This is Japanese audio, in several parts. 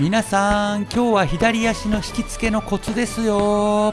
皆さん今日は左足の引きつけのコツですよ。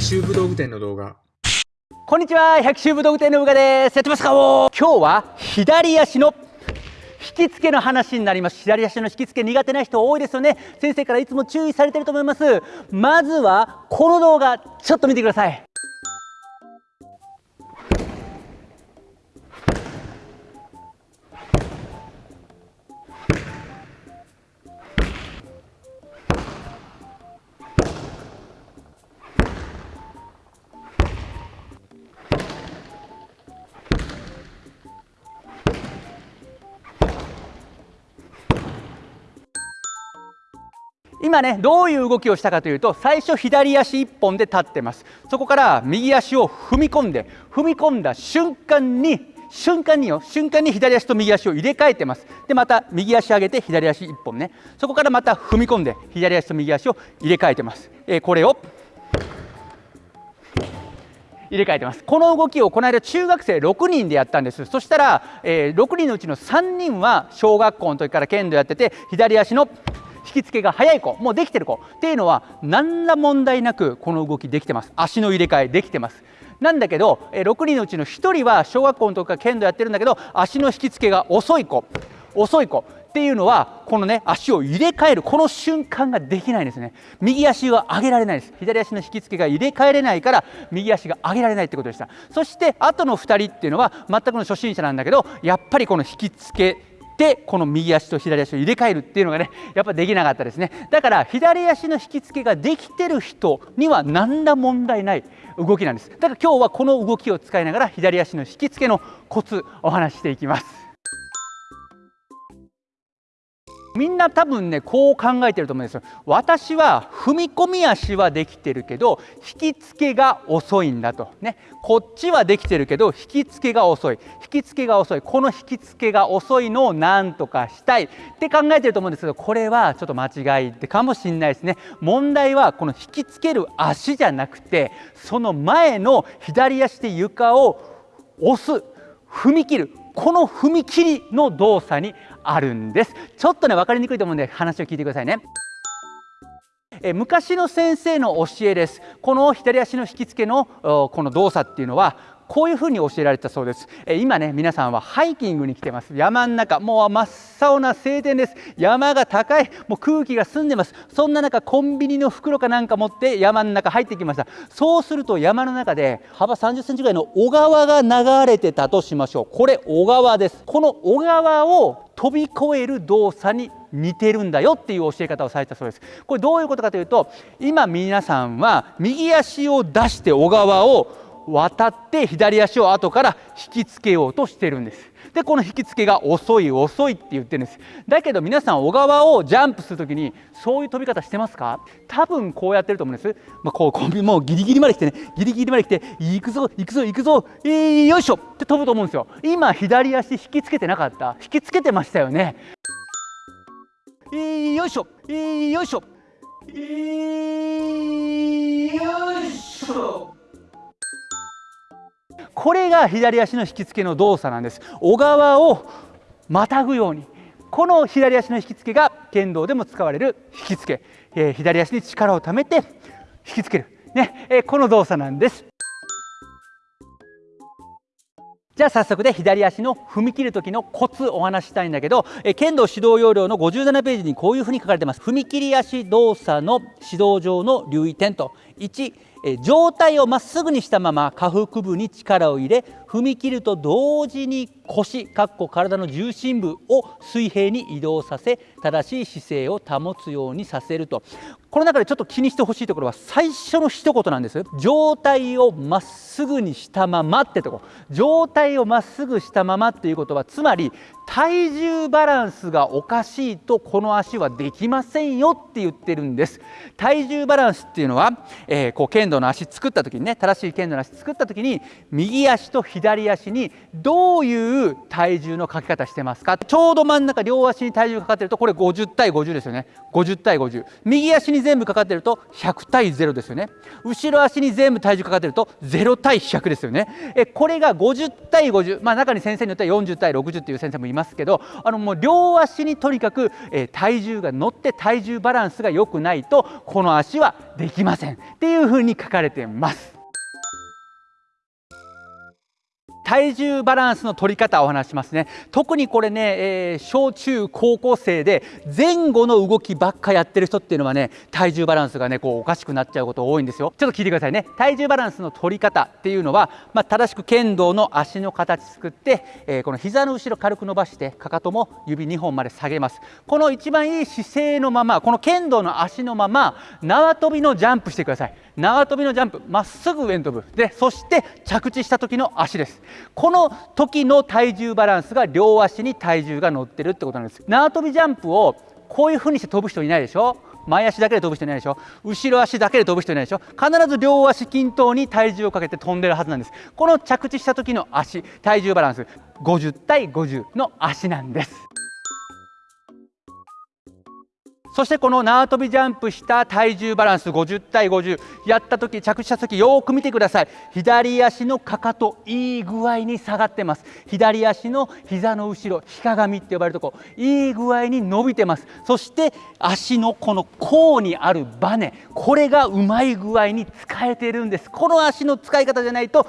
百秋武道具店の動画。こんにちは百秋武道具店のうがです。やってますか？今日は左足の引き付けの話になります。左足の引き付け苦手な人多いですよね。先生からいつも注意されてると思います。まずはこの動画ちょっと見てください。今ねどういう動きをしたかというと最初左足1本で立ってます。そこから右足を踏み込んで踏み込んだ瞬間に瞬間によ瞬間に左足と右足を入れ替えてます。でまた右足上げて左足1本ね。そこからまた踏み込んで左足と右足を入れ替えてます、えー、これを入れ替えてます。この動きをこの間中学生6人でやったんです。そしたら、えー、6人のうちの3人は小学校の時から剣道やってて左足の引き付けが早い子もうできてる子。っていうのは何ら問題なくこの動きできてます。足の入れ替えできてます。なんだけど6人のうちの1人は小学校の時から剣道やってるんだけど足の引き付けが遅い子。遅い子。っていうのはこのね足を入れ替えるこの瞬間ができないんですね。右足は上げられないです。左足の引き付けが入れ替えれないから右足が上げられないってことでした。そして後の2人っていうのは全くの初心者なんだけどやっぱりこの引き付けてこの右足と左足を入れ替えるっていうのがねやっぱできなかったですね。だから左足の引き付けができてる人には何ら問題ない動きなんです。だから今日はこの動きを使いながら左足の引き付けのコツお話していきます。みんな多分ねこう考えてると思うんですよ。私は踏み込み足はできてるけど引き付けが遅いんだと。ね。こっちはできてるけど引き付けが遅い。引き付けが遅い。この引き付けが遅いのを何とかしたい。って考えてると思うんですけどこれはちょっと間違いかもしれないですね。問題はこの引き付ける足じゃなくてその前の左足で床を押す。踏み切る。この踏み切りの動作にあるんです。ちょっとね分かりにくいと思うんで話を聞いてくださいね。え昔の先生の教えです。この左足の引き付けのこの動作っていうのはこういうふうに教えられたそうです、え今ね皆さんはハイキングに来てます。山の中。もう真っ青な晴天です。山が高い。もう空気が澄んでます。そんな中コンビニの袋かなんか持って山の中入ってきました。そうすると山の中で幅30センチぐらいの小川が流れてたとしましょう。これ小川です。この小川を飛び越える動作に似てるんだよっていう教え方をされたそうです。これどういうことかというと今皆さんは右足を出して小川を渡って左足を後から引きつけようとしてるんです。でこの引き付けが遅い遅いって言ってるんです。だけど皆さん小川をジャンプするときにそういう飛び方してますか？多分こうやってると思うんです、まあ、こうコンビもうギリギリまで来てね。ギリギリまで来て行くぞ行くぞ行くぞ。えー、よいしょ。って飛ぶと思うんですよ。今左足引きつけてなかった？引きつけてましたよね。えー、よいしょ。えー、よいしょ。えー、よいしょ。これが左足の引き付けの動作なんです。小川をまたぐように。この左足の引き付けが剣道でも使われる引き付け、えー、左足に力をためて引き付ける、ね。えー、この動作なんです。じゃあ早速で左足の踏み切る時のコツお話したいんだけど、え剣道指導要領の57ページにこういうふうに書かれてます。踏み切り足動作の指導上の留意点と。1上体をまっすぐにしたまま下腹部に力を入れ踏み切ると同時に腰かっこ体の重心部を水平に移動させ正しい姿勢を保つようにさせると。この中でちょっと気にしてほしいところは最初の一言なんです状態をまっすぐにしたままってとこ。状態をまっすぐしたままっていうことはつまり体重バランスがおかしいとこの足はできませんよって言ってるんです。体重バランスっていうのは、えー、こう剣道の足作った時にね正しい剣道の足作った時に右足と左足にどういう体重のかけ方してますか？ちょうど真ん中両足に体重かかってるとこれ50対50ですよね。50対50右足に全部かかってると100対0ですよね。後ろ足に全部体重かかってると0対100ですよね。えこれが50対50まあ中に先生によっては40対60っていう先生もいますけどあのもう両足にとにかく、え、体重が乗って体重バランスが良くないとこの足はできませんっていうふうに書かれてます。体重バランスの取り方をお話しますね。特にこれね、えー、小中高校生で前後の動きばっかやってる人っていうのはね体重バランスがねこうおかしくなっちゃうこと多いんですよ。ちょっと聞いてくださいね。体重バランスの取り方っていうのは、まあ、正しく剣道の足の形作って、えー、この膝の後ろ軽く伸ばしてかかとも指2本まで下げます。この一番いい姿勢のままこの剣道の足のまま縄跳びのジャンプしてください。縄跳びのジャンプまっすぐ上に飛ぶ。でそして着地した時の足です。この時の体重バランスが両足に体重が乗ってるってことなんです。縄跳びジャンプをこういうふうにして飛ぶ人いないでしょ？前足だけで飛ぶ人いないでしょ？後ろ足だけで飛ぶ人いないでしょ？必ず両足均等に体重をかけて飛んでるはずなんです。この着地した時の足体重バランス50対50の足なんです。そしてこの縄跳びジャンプした体重バランス50対50やった時着地した時よく見てください。左足のかかといい具合に下がってます。左足の膝の後ろひかがみって呼ばれるとこいい具合に伸びてます。そして足のこの甲にあるバネこれがうまい具合に使えてるんです。この足の使い方じゃないと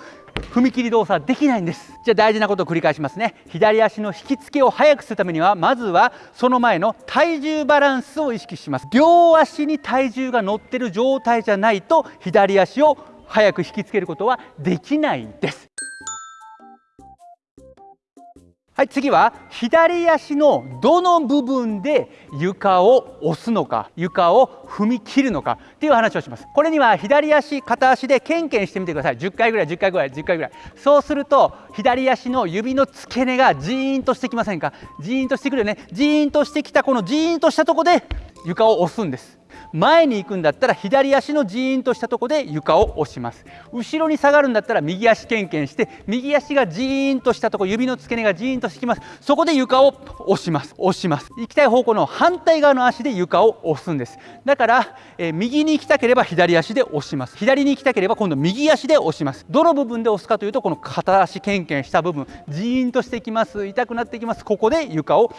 踏切動作できないんです。じゃあ大事なことを繰り返しますね。左足の引き付けを速くするためにはまずはその前の体重バランスを意識します。両足に体重が乗ってる状態じゃないと左足を速く引きつけることはできないです。はい次は左足のどの部分で床を押すのか床を踏み切るのかっていう話をします。これには左足片足でケンケンしてみてください。10回ぐらい10回ぐらい10回ぐらい。そうすると左足の指の付け根がジーンとしてきませんか？ジーンとしてくるよね。ジーンとしてきたこのジーンとしたところで床を押すんです。前に行くんだったら左足のジーンとしたとこで床を押します。後ろに下がるんだったら右足けんけんして右足がジーンとしたとこ指の付け根がジーンとしてきます。そこで床を押します。押します。行きたい方向の反対側の足で床を押すんです。だから、えー、右に行きたければ左足で押します。左に行きたければ今度右足で押します。どの部分で押すかというとこの片足けんけんした部分。ジーンとしてきます。痛くなってきます。ここで床を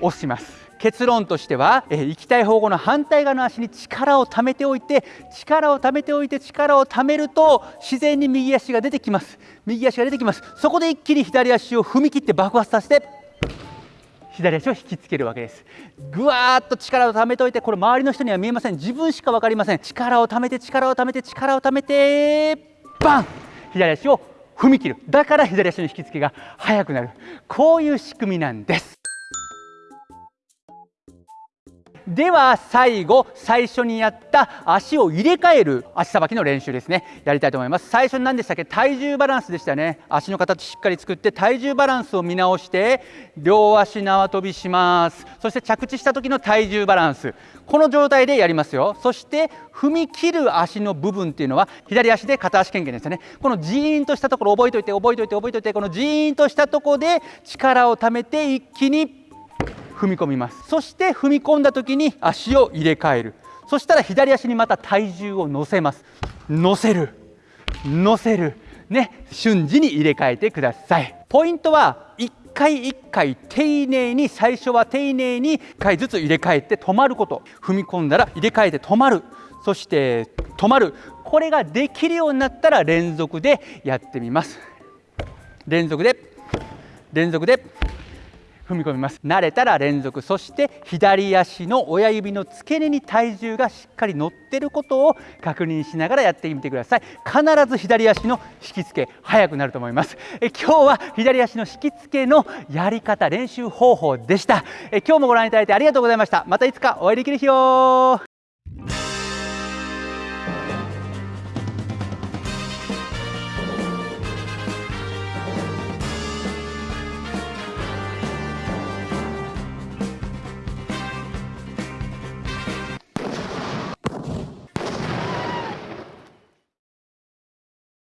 押します。結論としては、えー、行きたい方向の反対側の足に力をためておいて力をためておいて力をためると自然に右足が出てきます。右足が出てきます。そこで一気に左足を踏み切って爆発させて左足を引きつけるわけです。ぐわーっと力をためておいてこれ周りの人には見えません。自分しか分かりません。力をためて力をためて力をためてバン！左足を踏み切る。だから左足の引き付けが速くなる。こういう仕組みなんです。では最後最初にやった足を入れ替える足さばきの練習ですね。やりたいと思います。最初に何でしたっけ？体重バランスでしたね。足の形しっかり作って体重バランスを見直して両足縄跳びします。そして着地した時の体重バランス。この状態でやりますよ。そして踏み切る足の部分っていうのは左足で片足剣言ですよね。このジーンとしたところ覚えておいて覚えておいて覚えておいてこのジーンとしたところで力をためて一気に踏み込みます。そして踏み込んだ時に足を入れ替える。そしたら左足にまた体重を乗せます。乗せる。乗せる。ね。瞬時に入れ替えてください。ポイントは1回1回丁寧に最初は丁寧に1回ずつ入れ替えて止まること。踏み込んだら入れ替えて止まる。そして止まる。これができるようになったら連続でやってみます。連続で。連続で。踏み込みます。慣れたら連続。そして左足の親指の付け根に体重がしっかり乗ってることを確認しながらやってみてください。必ず左足の引き付け速くなると思います。え今日は左足の引き付けのやり方練習方法でした。え今日もご覧いただいてありがとうございました。またいつかお会いできる日を